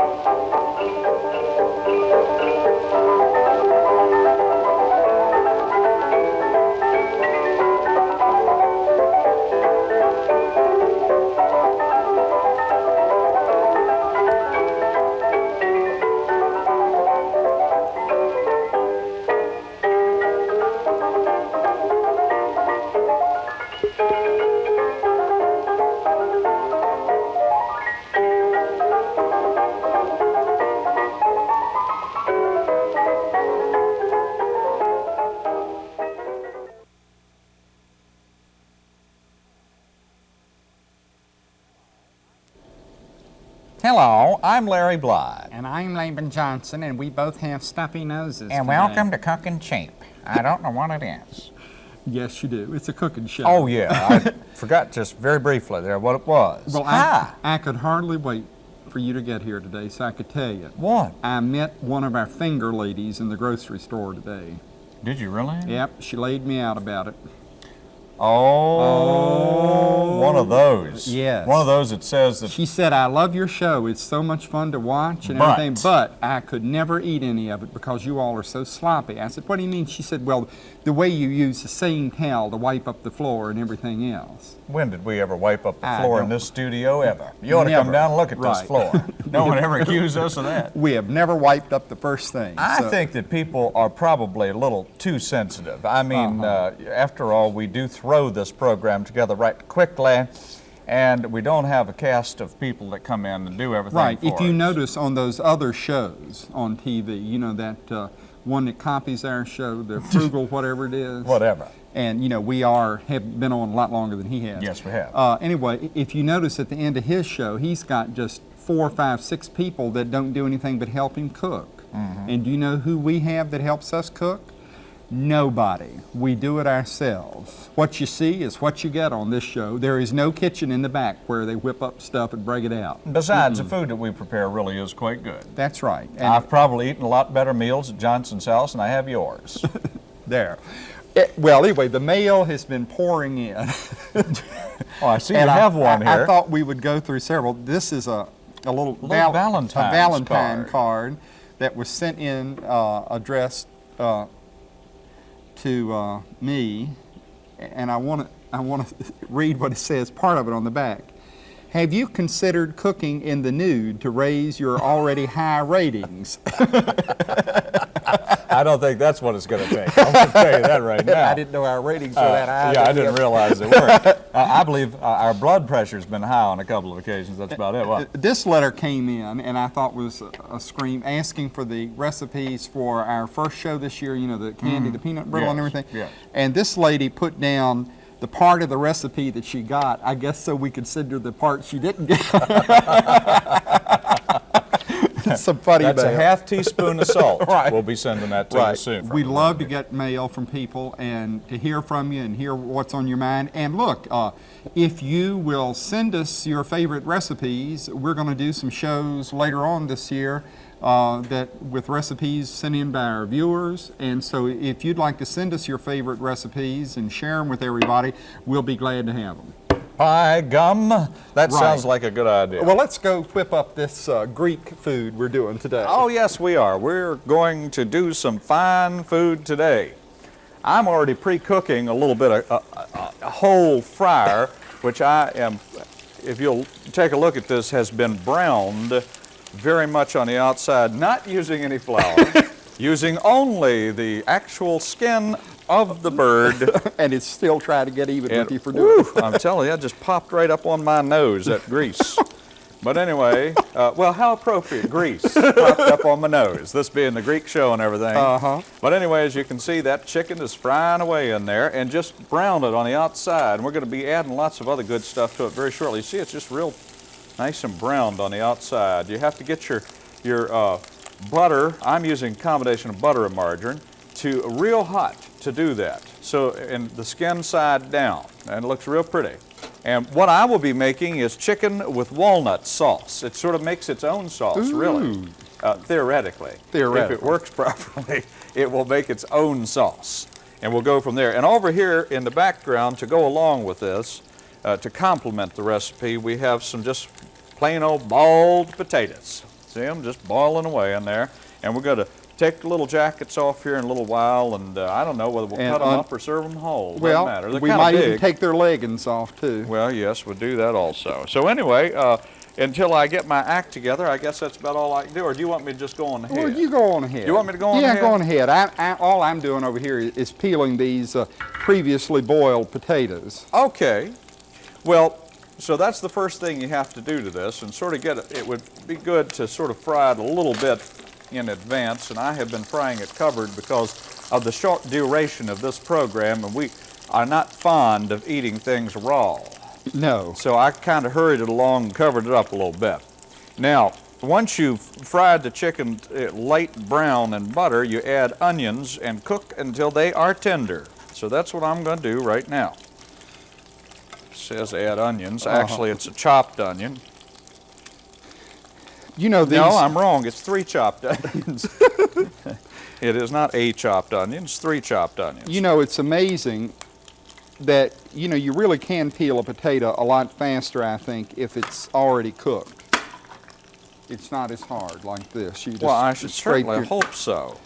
Thank you. Hello, I'm Larry Bly. And I'm Laban Johnson, and we both have stuffy noses. And today. welcome to Cooking Cheap. I don't know what it is. Yes, you do. It's a cooking show. Oh, yeah. I forgot just very briefly there what it was. Well. I, I could hardly wait for you to get here today so I could tell you. What? I met one of our finger ladies in the grocery store today. Did you really? Yep, she laid me out about it. Oh, one of those. Yes. One of those that says that She said, I love your show. It's so much fun to watch and But- everything, but I could never eat any of it because you all are so sloppy. I said, What do you mean? She said, Well, the way you use the same towel to wipe up the floor and everything else. when did we ever wipe up the I floor in this studio ever? You ought to come down and look at this floor. no one ever accused us of that. We have never wiped up the first thing. I so- think that people are probably a little too sensitive. I mean, uh Uh-huh. after all, we do throw this program together right quickly, and we don't have a cast of people that come in and do everything Right. If you us. notice on those other shows on TV, you know, that uh, one that copies our show, the Frugal, whatever it is. Whatever. And, you know, we are, have been on a lot longer than he has. Yes, we have. Uh, anyway, if you notice at the end of his show, he's got just four, five, six people that don't do anything but help him cook. Mm-hmm. And do you know who we have that helps us cook? Nobody. We do it ourselves. What you see is what you get on this show. There is no kitchen in the back where they whip up stuff and break it out. Besides, the food that we prepare really is quite good. That's right. And I've probably eaten a lot better meals at Johnson's house than I have yours. there. It- well, anyway, the mail has been pouring in. oh, I see you I- have one I, here. I thought we would go through several. This is a, a little, Little Valentine's a Valentine card. card. that was sent in uh, addressed uh, to uh, me, and I want to I want to read what it says. Part of it on the back. Have you considered cooking in the nude to raise your already high ratings? I don't think that's what it's going to take. I'm going to tell you that right now. I didn't know our ratings were Uh, that high. yeah, I didn't realize they were. uh, I believe uh, our blood pressure's been high on a couple of occasions. That's about it. What? This letter came in, and I thought was a, a scream asking for the recipes for our first show this year. You know, the candy, the peanut brittle, and everything. yes. And this lady put down the part of the recipe that she got. I guess so we could send her the part she didn't get. Some funny That's a half teaspoon of salt. Right. We'll be sending that to you soon. We love to get mail from people and to hear from you and hear what's on your mind. And look, uh, if you will send us your favorite recipes, we're going to do some shows later on this year uh, that with recipes sent in by our viewers. And so if you'd like to send us your favorite recipes and share them with everybody, we'll be glad to have them. Pie gum. That Right. sounds like a good idea. Well, let's go whip up this uh, Greek food we're doing today. Oh, yes, we are. We're going to do some fine food today. I'm already pre-cooking a little bit of a, a, a whole fryer, which I am, if you'll take a look at this, has been browned very much on the outside, not using any flour, using only the actual skin of the bird. and it's still trying to get even And, with you for doing it. I'm telling you, that just popped right up on my nose, that grease. But anyway, uh, well, how appropriate, grease popped up on my nose, this being the Greek show and everything. Uh-huh. But anyway, as you can see, that chicken is frying away in there and just browned it on the outside. And we're going to be adding lots of other good stuff to it very shortly. You see, it's just real nice and browned on the outside. You have to get your, your uh, butter, I'm using a combination of butter and margarine, to real hot to do that. So, and the skin side down, and it looks real pretty. And what I will be making is chicken with walnut sauce. It sort of makes its own sauce, really, uh, theoretically. If it works properly, it will make its own sauce. And we'll go from there. And over here in the background, to go along with this, uh, to complement the recipe, we have some just plain old boiled potatoes. See them just boiling away in there. And we're going to take the little jackets off here in a little while, and uh, I don't know whether we'll And cut them un- up or serve them whole. Well, Doesn't matter. They're we might big. even take their leggings off too. Well, yes, we'll do that also. So anyway, uh, until I get my act together, I guess that's about all I can do. Or do you want me to just go on ahead? Well, you go on ahead. You want me to go on yeah, ahead? go on ahead. I, I, all I'm doing over here is, is peeling these uh, previously boiled potatoes. Okay. Well, so that's the first thing you have to do to this, and sort of get it. It would be good to sort of fry it a little bit in advance, and I have been frying it covered because of the short duration of this program, and we are not fond of eating things raw. No. So I kind of hurried it along and covered it up a little bit. Now, once you've fried the chicken uh, light brown in butter, you add onions and cook until they are tender. So that's what I'm going to do right now. says add onions. Uh-huh. Actually, it's a chopped onion. You know these. No, I'm wrong. It's three chopped onions. it is not a chopped onion. It's three chopped onions. You know, it's amazing that you know you really can peel a potato a lot faster. I think if it's already cooked. It's not as hard like this. You just well, I should certainly your- hope so.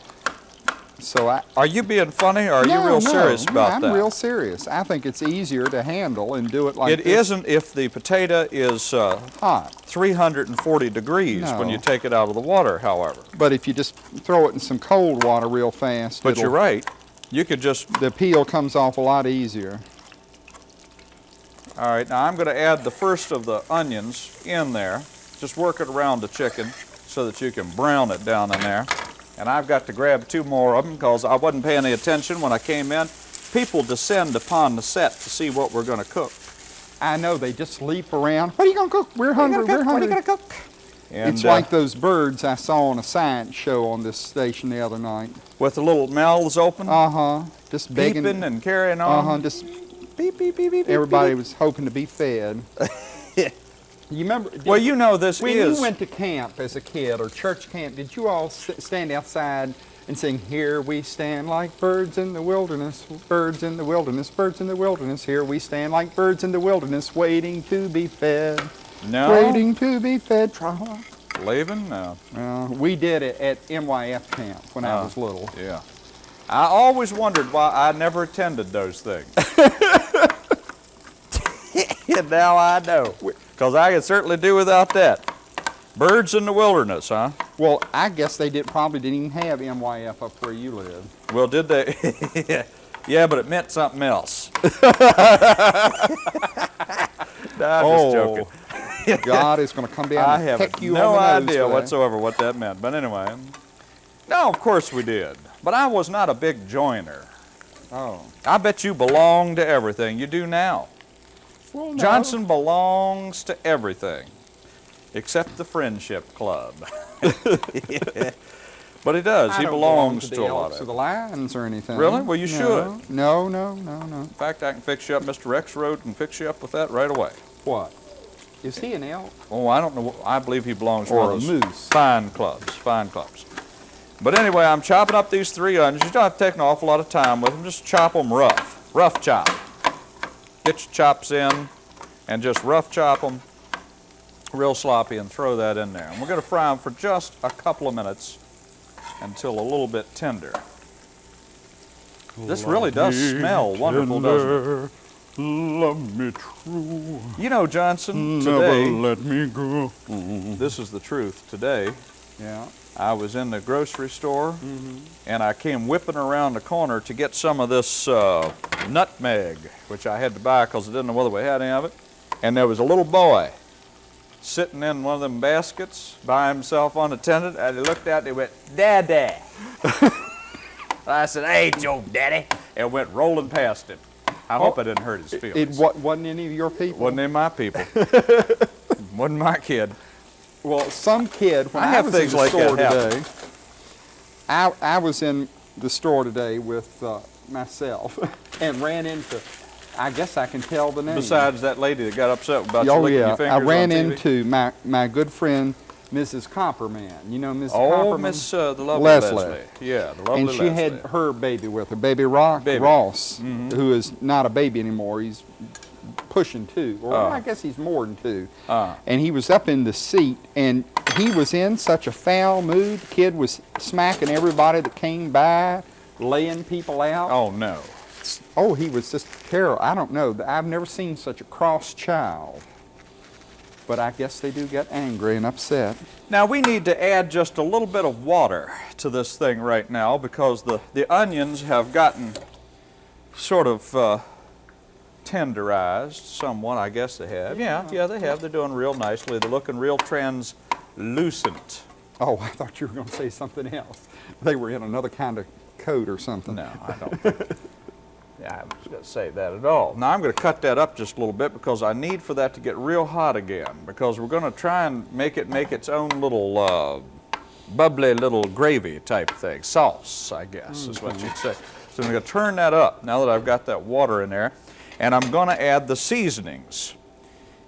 So I. Are you being funny, or are no, you real no, serious no, about I'm that? real serious. I think it's easier to handle and do it like It not if the potato is uh, hot. 340 degrees when you take it out of the water, however. But if you just throw it in some cold water real fast, But you're right. You could just, the peel comes off a lot easier. all right, now I'm going to add the first of the onions in there. Just work it around the chicken so that you can brown it down in there. And I've got to grab two more of them because I wasn't paying any attention when I came in. People descend upon the set to see what we're going to cook. I know they just leap around. What are you gonna cook? We're hungry. We're hungry. What are you going to cook? And, It's uh, like those birds I saw on a science show on this station the other night. with the little mouths open, Uh huh. Just begging. peeping and carrying on? Uh-huh. Just Beep, beep, beep, beep, beep, everybody beep. was hoping to be fed. you remember? Well, you know this when is. you went to camp as a kid or church camp, did you all st- stand outside and sing, "Here we stand like birds in the wilderness, birds in the wilderness, birds in the wilderness. Here we stand like birds in the wilderness, waiting to be fed, no. waiting to be fed." Try. Leaving? No. Uh, we did it at MYF camp when I Ah. was little. Yeah. I always wondered why I never attended those things. and now I know. Because I could certainly do without that. Birds in the wilderness, huh? Well, I guess they did probably didn't even have MYF up where you live. Well, did they? yeah, but it meant something else. no, I'm Oh, just joking. Oh, God is going to come down I and have you no on the nose idea whatsoever what that meant. But anyway, no, of course we did. But I was not a big joiner. Oh. I bet you belong to everything. You do now. Well, no. Johnson belongs to everything except the Friendship Club. but he does. I he belongs belong to, the a lot of or the Lions or anything. Really? Well, you No. No, no, no, no. In fact, I can fix you up. Mr. Rex Road can fix you up with that right away. What? Is he an elk? Oh, I don't know. I believe he belongs to Or one a moose. fine clubs. Fine clubs. But anyway, I'm chopping up these three onions. You don't have to take an awful lot of time with them. Just chop them rough. Rough chop. Get your chops in and just rough chop them real sloppy and throw that in there. And we're going to fry them for just a couple of minutes until a little bit tender. This really does smell wonderful, doesn't it? Love me true. You know, Johnson, Never today, let me go. this is the truth. Today, Yeah. I was in the grocery store and I came whipping around the corner to get some of this uh, nutmeg, which I had to buy because I didn't know whether we had any of it. And there was a little boy sitting in one of them baskets by himself unattended, and he looked out and he went, Daddy. I said, Hey, Joe, Daddy, and went rolling past him. I hope I didn't hurt his It feelings. wa- wasn't any of your people. Wasn't in my people. Wasn't my kid. Well, some kid when I I, have was things in the like that store today. I I was in the store today with uh, myself and ran into. I guess I can tell the name. Besides that lady that got upset about you oh licking yeah, your fingers I ran into my my good friend Mrs. Copperman. You know Mrs. Oh, Copperman. Miss uh, the lovely Leslie. Leslie. Yeah, the lovely and she Leslie. had her baby with her, baby Rock Baby. Ross, who is not a baby anymore. He's pushing two, or Oh. I guess he's more than two. Uh. And he was up in the seat, and he was in such a foul mood. The kid was smacking everybody that came by, laying people out. Oh, no. Oh, he was just terrible. I don't know. I've never seen such a cross child. But I guess they do get angry and upset. Now we need to add just a little bit of water to this thing right now because the, the onions have gotten sort of uh, tenderized somewhat, I guess they have. Yeah, yeah, they have. They're doing real nicely. They're looking real translucent. Oh, I thought you were going to say something else. They were in another kind of coat or something. No, I don't think. Yeah, I was going to say that at all. Now I'm going to cut that up just a little bit because I need for that to get real hot again because we're going to try and make it make its own little uh, bubbly little gravy type thing, sauce, I guess is what you'd say. So I'm going to turn that up now that I've got that water in there, and I'm going to add the seasonings.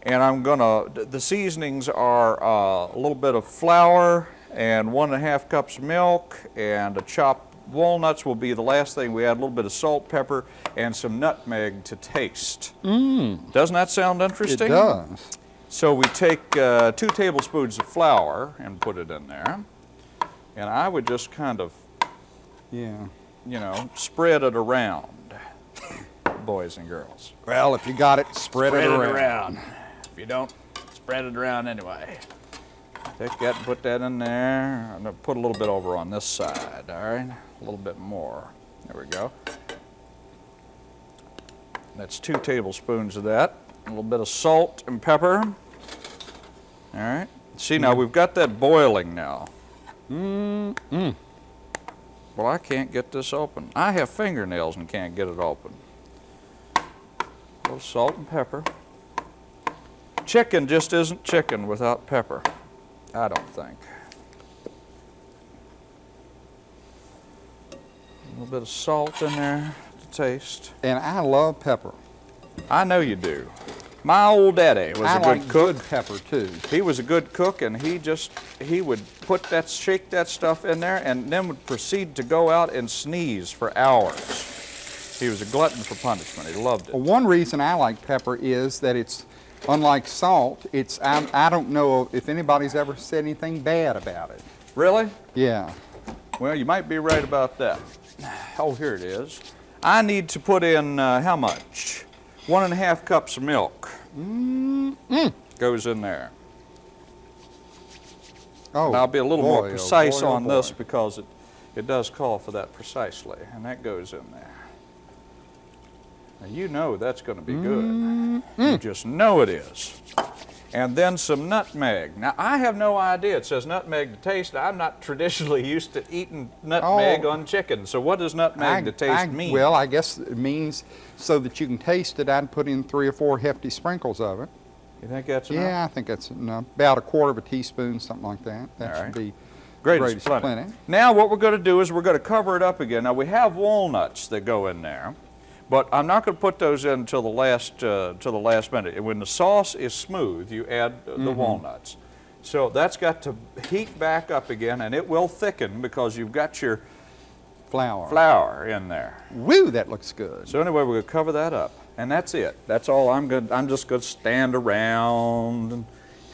And I'm going to, the seasonings are uh, a little bit of flour and one and a half cups of milk and a chopped walnuts will be the last thing. We add a little bit of salt, pepper, and some nutmeg to taste. Mmm. Doesn't that sound interesting? It does. So we take uh, two tablespoons of flour and put it in there. And I would just kind of, Yeah. you know, spread it around, boys and girls. Well, if you got it, spread, it around. If you don't, spread it around anyway. Take that and put that in there. I'm gonna put a little bit over on this side, all right? A little bit more. There we go. That's two tablespoons of that. A little bit of salt and pepper. All right. See, now mm. we've got that boiling now. Mm-mm. Well, I can't get this open. I have fingernails and can't get it open. A little salt and pepper. Chicken just isn't chicken without pepper. I don't think. A little bit of salt in there to taste. And I love pepper. I know you do. My old daddy was I a good cook. good pepper too. He was a good cook, and he just he would put that shake that stuff in there, and then would proceed to go out and sneeze for hours. He was a glutton for punishment. He loved it. Well, one reason I like pepper is that it's, unlike salt, it's, I, I don't know if anybody's ever said anything bad about it. Really? Yeah. Well, you might be right about that. Oh, here it is. I need to put in uh, how much? One and a half cups of milk. Mm. Goes in there. Oh, I'll be a little boy, more oh precise boy, oh on this because it, it does call for that precisely, and that goes in there. Now you know that's going to be good. Mm-hmm. You just know it is. And then some nutmeg. Now I have no idea. It says nutmeg to taste. I'm not traditionally used to eating nutmeg Oh. on chicken. So what does nutmeg to taste I- mean? Well, I guess it means so that you can taste it, I'd put in three or four hefty sprinkles of it. you think that's enough? Yeah, I think that's enough. About a quarter of a teaspoon, something like that. That All should right. be Greatest, greatest plenty. plenty. Now what we're going to do is we're going to cover it up again. Now we have walnuts that go in there, but I'm not going to put those in until the last uh, till the last minute. And When the sauce is smooth, you add uh, the Mm-hmm. walnuts. So that's got to heat back up again, and it will thicken because you've got your flour. flour in there. Woo, that looks good. So anyway, we're going to cover that up, and that's it. That's all I'm going. I'm just going to stand around and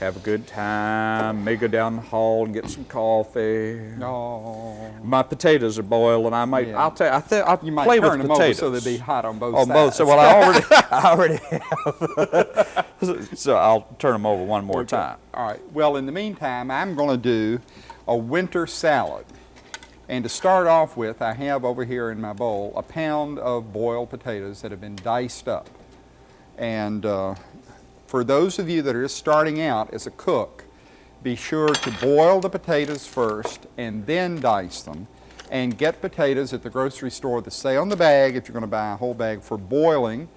have a good time. May go down the hall and get some coffee. Oh. My potatoes are boiling. I might. Yeah. I'll tell. you, I think I'll You might play turn with them potatoes. over so they'll be hot on both on sides. On both. So well, I already, I already have. so I'll turn them over one more time. All right. Well, in the meantime, I'm going to do a winter salad. And to start off with, I have over here in my bowl a pound of boiled potatoes that have been diced up. And uh, for those of you that are just starting out as a cook, be sure to boil the potatoes first and then dice them. And get potatoes at the grocery store that say on the bag, if you're going to buy a whole bag, for boiling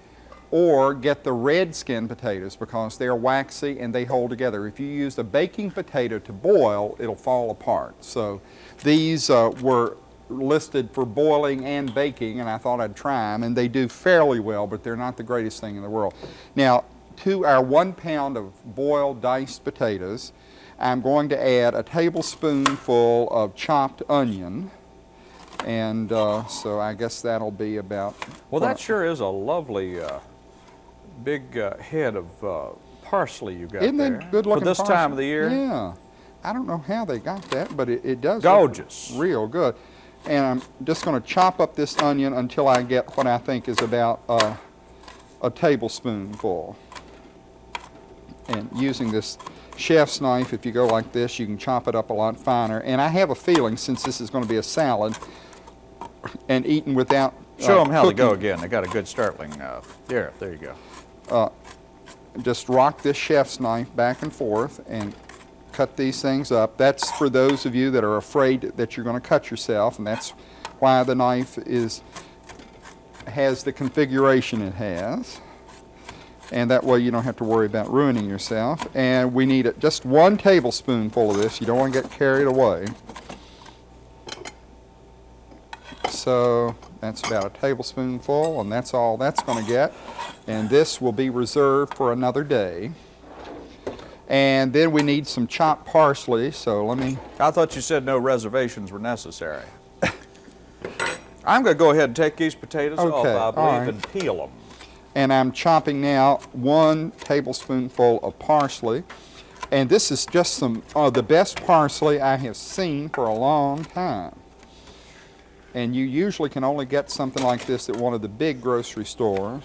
or get the red skin potatoes because they're waxy and they hold together. If you use a baking potato to boil, it'll fall apart. So these uh, were listed for boiling and baking and I thought I'd try them and they do fairly well, but they're not the greatest thing in the world. Now, to our one pound of boiled diced potatoes, I'm going to add a tablespoonful of chopped onion. And uh, so I guess that'll be about Well, that sure is a lovely uh, big uh, head of uh, parsley you got Isn't there. that good looking? For this time of the year? Yeah. I don't know how they got that, but it, it does. look Gorgeous. Real good. And I'm just going to chop up this onion until I get what I think is about uh, a tablespoonful. And using this chef's knife, if you go like this, you can chop it up a lot finer. And I have a feeling, since this is going to be a salad and eaten without Show uh, them how to go again. They got a good startling. Uh, there, there you go. just rock this chef's knife back and forth and cut these things up. That's for those of you that are afraid that you're going to cut yourself, and that's why the knife is has the configuration it has. And that way you don't have to worry about ruining yourself. And we need it- just one tablespoonful of this. You don't want to get carried away. So that's about a tablespoonful, and that's all that's going to get. And this will be reserved for another day. And then we need some chopped parsley, so let me, I thought you said no reservations were necessary. I'm going to go ahead and take these potatoes off, I believe, right. and peel them. And I'm chopping now one tablespoonful of parsley. And this is just some of the best parsley I have seen for a long time. And you usually can only get something like this at one of the big grocery stores.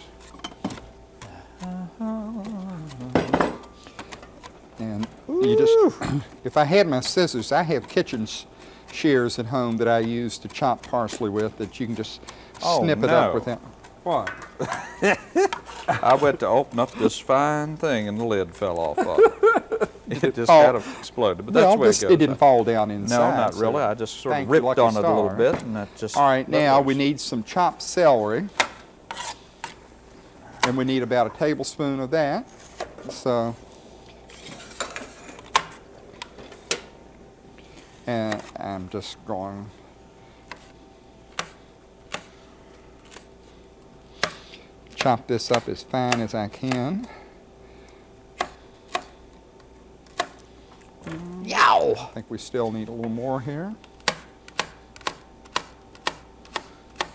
And you just, if I had my scissors, I have kitchen shears at home that I use to chop parsley with that you can just Oh, snip it up with without. What? I went to open up this fine thing and the lid fell off of it. It just Oh. kind of exploded, but that's well, the way it goes. it didn't fall down inside. no, not so- really. I just sort of ripped on it a little bit, and that just. All right, now we need some chopped celery. And we need about a tablespoon of that. So. And I'm just going. Chop this up as fine as I can. Yow! I think we still need a little more here.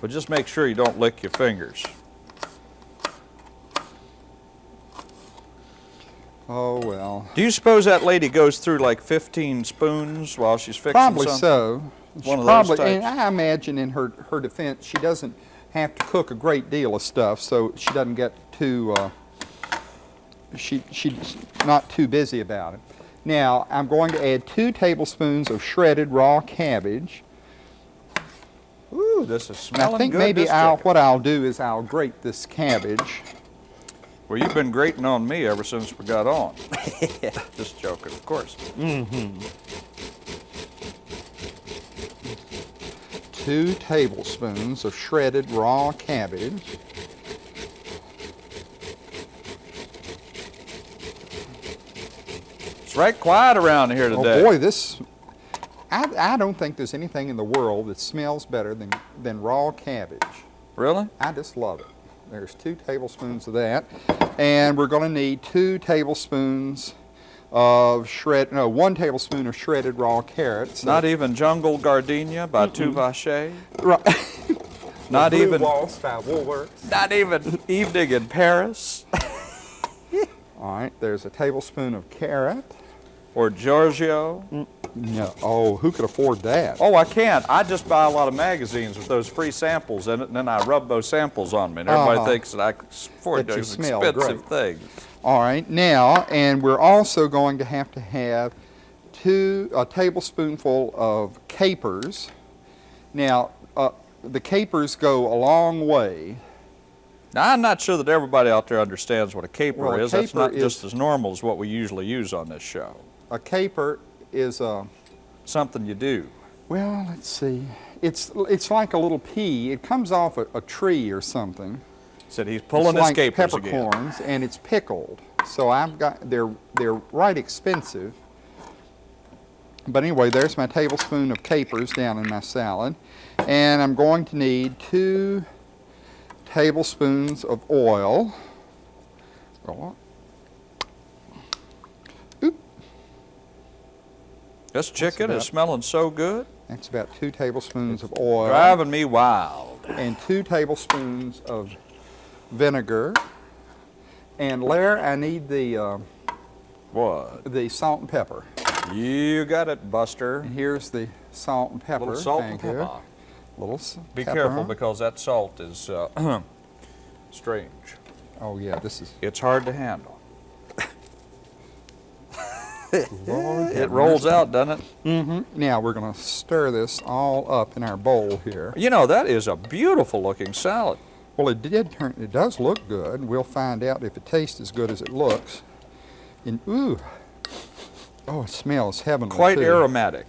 But just make sure you don't lick your fingers. Oh well. Do you suppose that lady goes through like 15 spoons while she's fixing Probably something? so. She One of those probably, types. and I imagine in her her defense, she doesn't have to cook a great deal of stuff, so she doesn't get too. Uh, she she's not too busy about it. Now I'm going to add two tablespoons of shredded raw cabbage. Ooh, this is And smelling I think good. maybe I'll, chicken. what I'll do is I'll grate this cabbage. Well, you've been grating on me ever since we got on. just joking, of course. Two tablespoons of shredded raw cabbage. It's right quiet around here oh, today. Oh boy, this. I, I don't think there's anything in the world that smells better than, than raw cabbage. Really? I just love it. There's two tablespoons of that. And we're going to need two tablespoons of shred, no, one tablespoon of shredded raw carrots. Not even Jungle Gardenia by Tuvache. Right. Not even. Waltz by Woolworths. Not even Evening in Paris All right, there's a tablespoon of carrot. or Giorgio. No, oh, who could afford that? Oh, I can't. I just buy a lot of magazines with those free samples in it, and then I rub those samples on me, and everybody Uh-huh. thinks that I can afford That those smell expensive things. All right, now, and we're also going to have to have two, a tablespoonful of capers. Now, uh, the capers go a long way. Now, I'm not sure that everybody out there understands what a caper Well, a is. That's not is- just as normal as what we usually use on this show. A caper is a, Something you do. well, let's see. It's, it's like a little pea. It comes off a, a tree or something. Said he's pulling it's his like capers again. peppercorns, and it's pickled. So I've got, they're, they're right expensive. But anyway, there's my tablespoon of capers down in my salad. And I'm going to need two tablespoons of oil. This chicken about- is smelling so good, That's about two tablespoons of oil. driving me wild. and two tablespoons of vinegar. And Larry, I need the, uh, What? the salt and pepper. You got it, Buster. And here's the salt and pepper. little salt and Thank you. pepper. Little Be pepper. careful because that salt is uh, strange. Oh yeah, this is. It's hard to handle. Lord It rolls out, doesn't it? Mm-hmm. Now we're gonna stir this all up in our bowl here. You know, that is a beautiful looking salad. Well, it did turn. It does look good. We'll find out if it tastes as good as it looks. And ooh, oh, it smells heavenly. Quite too. aromatic.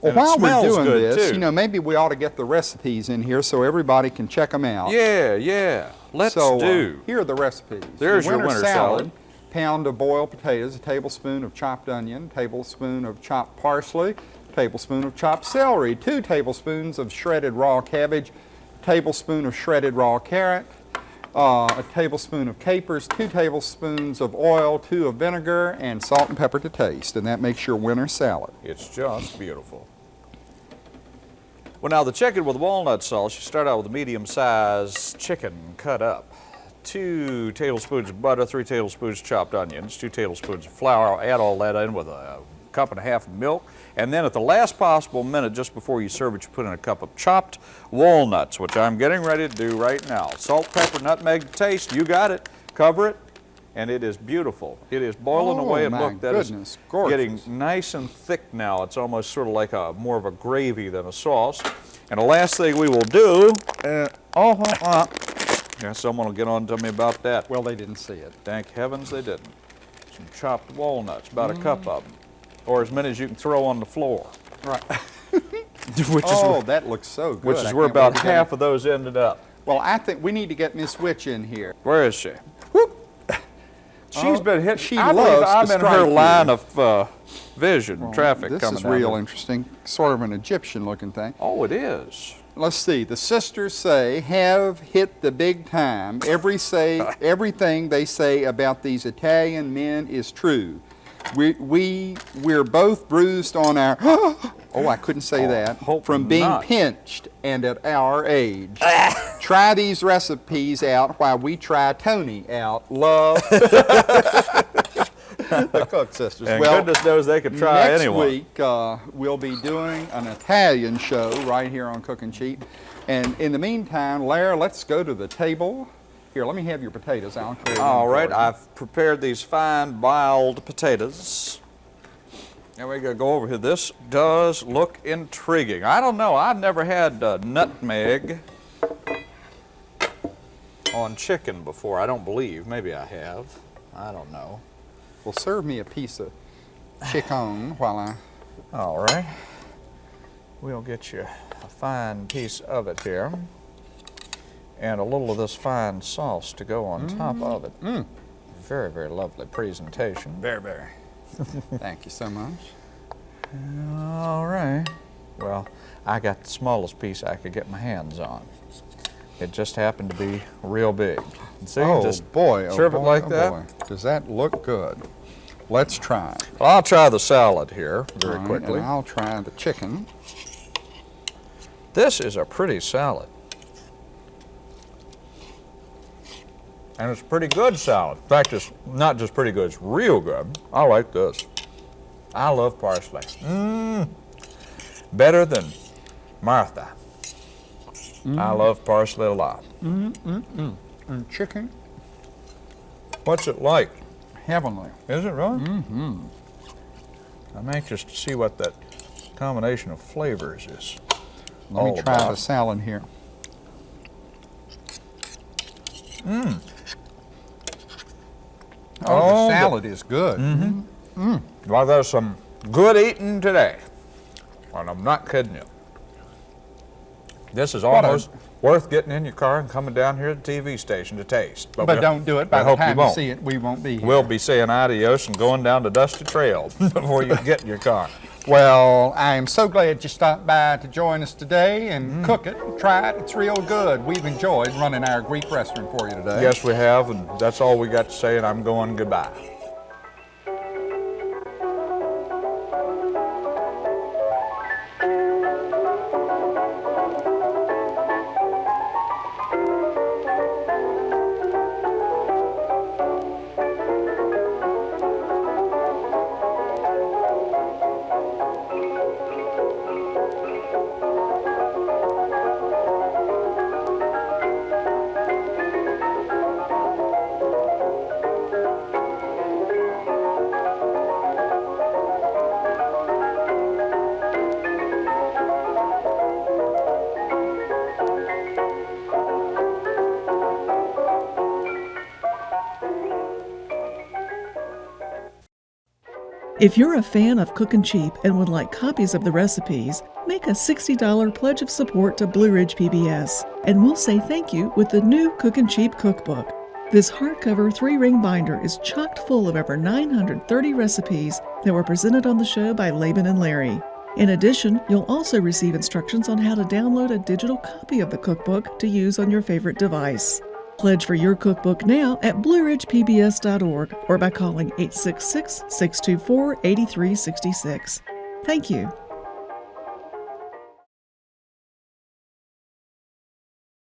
Well, And while we're doing this, too. you know, maybe we ought to get the recipes in here so everybody can check them out. Yeah, yeah. Let's so, uh, do. here are the recipes. There's your winter salad. Pound of boiled potatoes, a tablespoon of chopped onion, tablespoon of chopped parsley, tablespoon of chopped celery, two tablespoons of shredded raw cabbage, tablespoon of shredded raw carrot, uh, a tablespoon of capers, two tablespoons of oil, two of vinegar, and salt and pepper to taste. And that makes your winter salad. It's just beautiful. Well, now the chicken with walnut sauce, you start out with a medium-sized chicken cut up. Two tablespoons of butter, three tablespoons chopped onions, two tablespoons of flour. Add all that in with a cup and a half of milk. And then at the last possible minute, just before you serve it, you put in a cup of chopped walnuts, which I'm getting ready to do right now. Salt, pepper, nutmeg to taste. You got it. Cover it. And it is beautiful. It is boiling Oh, away. And look, that is goodness, gorgeous. getting nice and thick now. It's almost sort of like a more of a gravy than a sauce. And the last thing we will do, uh, oh, uh, uh, yeah, someone will get on to me about that. Well, they didn't see it. Thank heavens they didn't. Some chopped walnuts, about a cup of them, or as many as you can throw on the floor. Right. which oh, is that looks so good. which I is where about half of those ended up. Well, I think we need to get Miss Witch in here. Where is she? Whoop. She's Oh, been hit. she I loves I'm in her strike you. line of uh, vision, traffic This coming is real interesting, sort of an Egyptian-looking thing. Oh, it is. Let's see. The sisters say have hit the big time. Every say everything they say about these Italian men is true. We we we're both bruised on our. Oh, I couldn't say Oh, that. From being not. pinched and at our age. try these recipes out while we try Tony out. Love. the Cook sisters. And well, goodness knows they could try Next anyone. week, uh, we'll be doing an Italian show right here on Cooking Cheap. And in the meantime, Larry, let's go to the table. Here, let me have your potatoes. Them All you. I've prepared these fine boiled potatoes. We're going to go over here. This does look intriguing. I don't know. I've never had uh, nutmeg on chicken before. I don't believe. Maybe I have. I don't know. Well, serve me a piece of chicken while I. All right. We'll get you a fine piece of it here. And a little of this fine sauce to go on top of it. Mm. Very, very lovely presentation. Very, very. Thank you so much. All right. Well, I got the smallest piece I could get my hands on. It just happened to be real big. And See, oh just boy! Oh, serve it like oh, that. boy. Does that look good? Let's try. Well, I'll try the salad here very right, quickly. And I'll try the chicken. This is a pretty salad. And it's pretty good salad. In fact, it's not just pretty good, it's real good. I like this. I love parsley. Mmm. Better than Martha. I love parsley a lot. And chicken, What's it like? heavenly. Is it really? Mm-hmm. I'm anxious to see what that combination of flavors is. Let me try about. the salad here. Mm. Oh, Oh, the the- salad is good. Mm-hmm. Mm. Well, there's some good eating today. And I'm not kidding you. This is a- uh, almost worth getting in your car and coming down here to the TV station to taste. But we'll- don't do it. By I the hope you time you, won't. see it, we won't be here. We'll be saying adios and going down the dusty trail before you get in your car. Well, I am so glad you stopped by to join us today and mm. cook it, try it. It's real good. We've enjoyed running our Greek restaurant for you today. Yes, we have, and that's all we got to say, and I'm going goodbye. If you're a fan of Cookin' Cheap and would like copies of the recipes, make a $60 pledge of support to Blue Ridge PBS, and we'll say thank you with the new Cookin' Cheap cookbook. This hardcover three ring binder is chocked full of over 930 recipes that were presented on the show by Laban and Larry. In addition, you'll also receive instructions on how to download a digital copy of the cookbook to use on your favorite device. Pledge for your cookbook now at blueridgepbs.org or by calling 866 624 8366. Thank you.